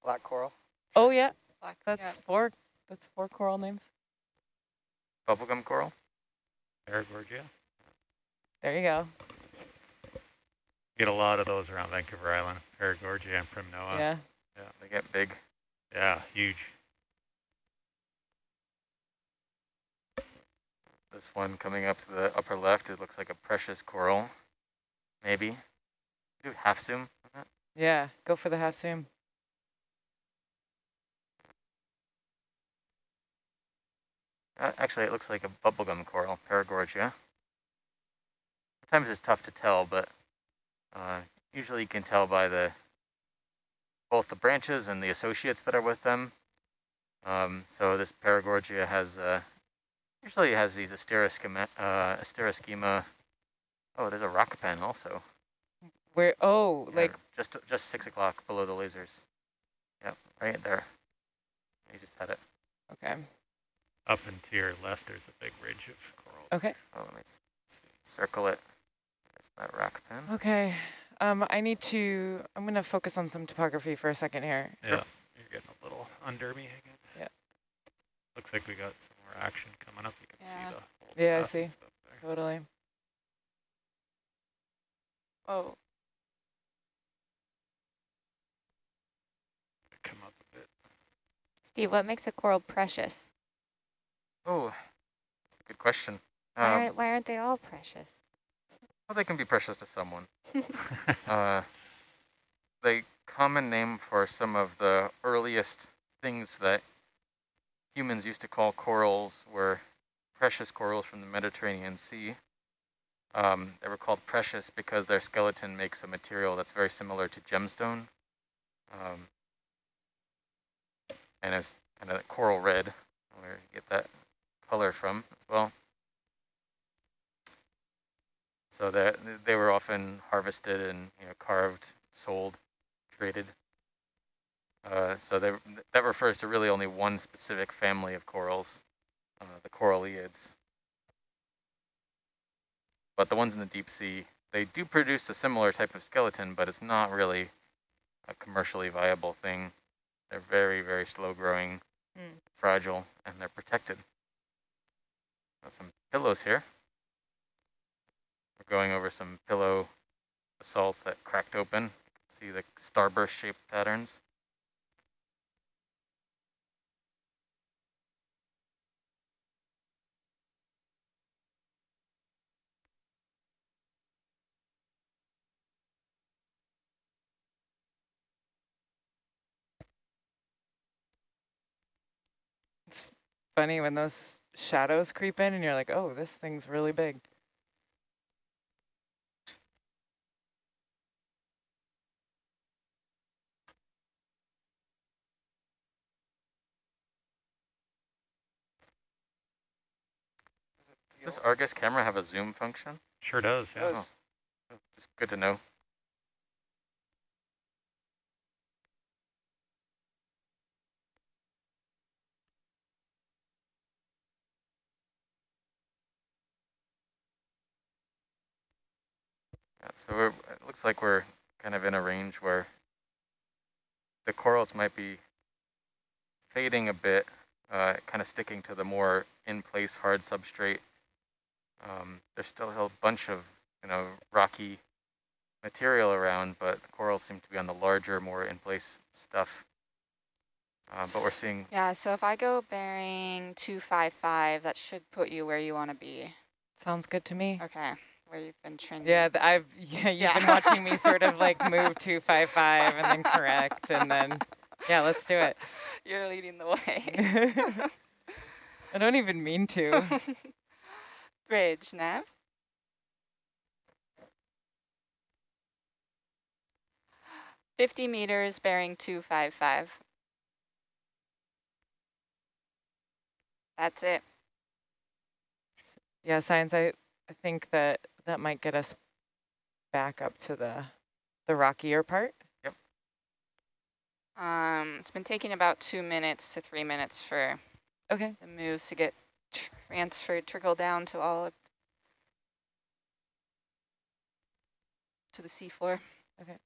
Speaker 11: Black coral.
Speaker 5: Oh yeah,
Speaker 7: Black,
Speaker 5: that's
Speaker 7: yeah.
Speaker 5: four. That's four coral names.
Speaker 8: Bubblegum coral?
Speaker 6: Paragorgia.
Speaker 5: There you go.
Speaker 6: Get a lot of those around Vancouver Island. Paragorgia and Primnoa.
Speaker 5: yeah.
Speaker 8: Yeah, they get big.
Speaker 6: Yeah, huge.
Speaker 8: This one coming up to the upper left, it looks like a precious coral. Maybe. Do half zoom on that.
Speaker 5: Yeah, go for the half zoom.
Speaker 8: Uh, actually, it looks like a bubblegum coral, Paragorgia. Sometimes it's tough to tell, but uh, usually you can tell by the both the branches and the associates that are with them. Um, so this Paragorgia has uh, usually has these asteroschema, uh, asteroschema. Oh, there's a rock pen also.
Speaker 5: Where? Oh,
Speaker 8: Yeah,
Speaker 5: like
Speaker 8: just just six o'clock below the lasers. Yep, right there. You just had it.
Speaker 5: okay,
Speaker 6: Up and to your left, there's a big ridge of coral.
Speaker 5: okay,
Speaker 8: Oh, let me circle it. There's that rock pen.
Speaker 5: okay. Um, I need to. I'm gonna focus on some topography for a second here.
Speaker 6: Yeah, you're getting a little under me again.
Speaker 5: Yeah.
Speaker 6: Looks like we got some more action coming up. You can
Speaker 7: Yeah.
Speaker 6: see the whole
Speaker 5: Yeah, I see. Totally.
Speaker 7: Oh,
Speaker 6: Come up a bit.
Speaker 9: Steve, what makes a coral precious?
Speaker 8: Oh, good question.
Speaker 9: Why,
Speaker 8: Um,
Speaker 9: aren't, why aren't they all precious?
Speaker 8: well, they can be precious to someone. Uh, the common name for some of the earliest things that humans used to call corals were precious corals from the Mediterranean Sea. Um, they were called precious because their skeleton makes a material that's very similar to gemstone. Um, and it's kind of coral red, where you get that color from as well. So that they were often harvested and you know carved, sold, traded. Uh, so they, that refers to really only one specific family of corals, uh, the coralliids. But the ones in the deep sea, they do produce a similar type of skeleton, but it's not really a commercially viable thing. They're very, very slow growing,
Speaker 7: Mm.
Speaker 8: fragile, and they're protected. Got some pillows here. We're going over some pillow basalts that cracked open. See the starburst shaped patterns.
Speaker 5: Funny when those shadows creep in and you're like, oh, this thing's really big.
Speaker 8: Does this Argus camera have a zoom function?
Speaker 6: Sure does, yeah.
Speaker 11: Does.
Speaker 8: Oh, Just good to know. Yeah, so we're, it looks like we're kind of in a range where the corals might be fading a bit, uh, kind of sticking to the more in-place hard substrate. Um, there's still a whole bunch of, you know, rocky material around, but the corals seem to be on the larger, more in-place stuff. Uh, but we're seeing,
Speaker 7: Yeah, so if I go bearing 255, that should put you where you want to be.
Speaker 5: Sounds good to me.
Speaker 7: Okay, where you've been trending.
Speaker 5: Yeah, I've yeah, you've
Speaker 7: Yeah.
Speaker 5: been watching me sort of like move two five five and then correct and then yeah, let's do it.
Speaker 7: You're leading the way.
Speaker 5: I don't even mean to.
Speaker 7: Bridge, nav. Fifty meters bearing two five five. That's it.
Speaker 5: Yeah, science. I I think that that might get us back up to the the rockier part. Yep.
Speaker 7: Um, it's been taking about two minutes to three minutes for
Speaker 5: Okay.
Speaker 7: the moves to get transferred, trickle down to all of to the seafloor.
Speaker 5: Okay.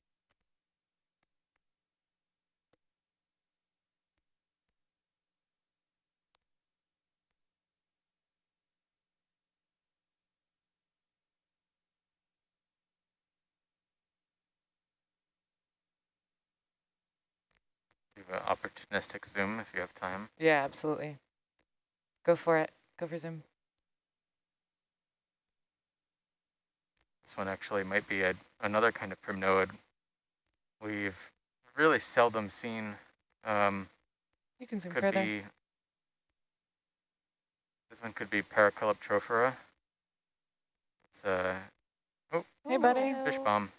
Speaker 8: An opportunistic zoom if you have time.
Speaker 5: Yeah, absolutely. Go for it. Go for zoom.
Speaker 8: This one actually might be a, another kind of primnoid we've really seldom seen. Um,
Speaker 5: You can zoom
Speaker 8: could
Speaker 5: further.
Speaker 8: be, this one could be Paracalyptrophora. It's a oh,
Speaker 5: Hey, buddy.
Speaker 8: Fish bomb.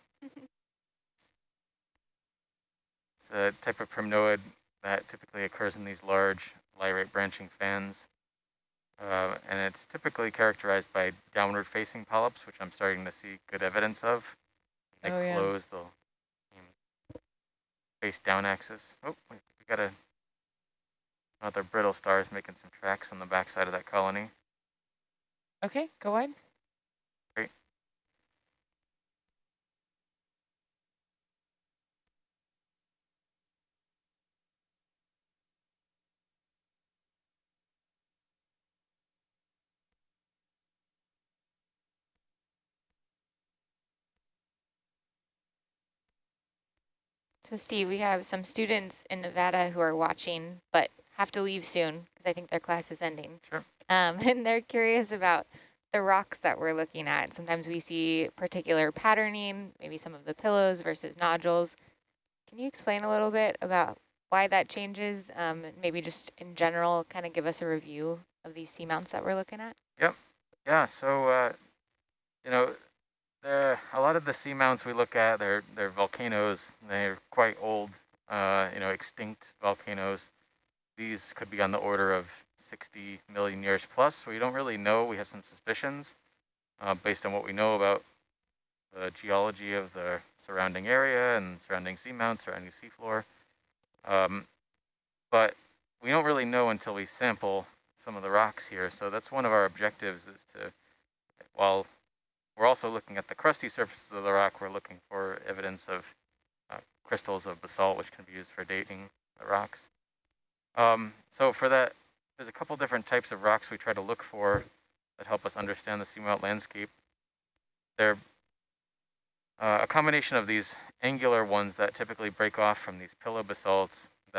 Speaker 8: It's a type of primnoid that typically occurs in these large lyrate branching fans. Uh, and it's typically characterized by downward facing polyps, which I'm starting to see good evidence of. They
Speaker 5: Oh, yeah.
Speaker 8: close, they'll um, face down axis. Oh, we got a, another brittle stars making some tracks on the backside of that colony.
Speaker 5: Okay, go wide.
Speaker 9: So Steve, we have some students in Nevada who are watching, but have to leave soon because I think their class is ending.
Speaker 8: Sure.
Speaker 9: Um, and they're curious about the rocks that we're looking at. Sometimes we see particular patterning, maybe some of the pillows versus nodules. Can you explain a little bit about why that changes? Um, maybe just in general, kind of give us a review of these seamounts that we're looking at. Yep.
Speaker 8: Yeah, so uh, you know, there a lot of the seamounts we look at, they're they're volcanoes. They're quite old, uh, you know, extinct volcanoes. These could be on the order of 60 million years plus. We don't really know. We have some suspicions uh, based on what we know about the geology of the surrounding area and surrounding seamounts, surrounding seafloor. Um, but we don't really know until we sample some of the rocks here. So that's one of our objectives is to, while we're also looking at the crusty surfaces of the rock, we're looking for evidence of uh, crystals of basalt, which can be used for dating the rocks. Um, so for that, there's a couple different types of rocks we try to look for that help us understand the seamount landscape. They're uh, a combination of these angular ones that typically break off from these pillow basalts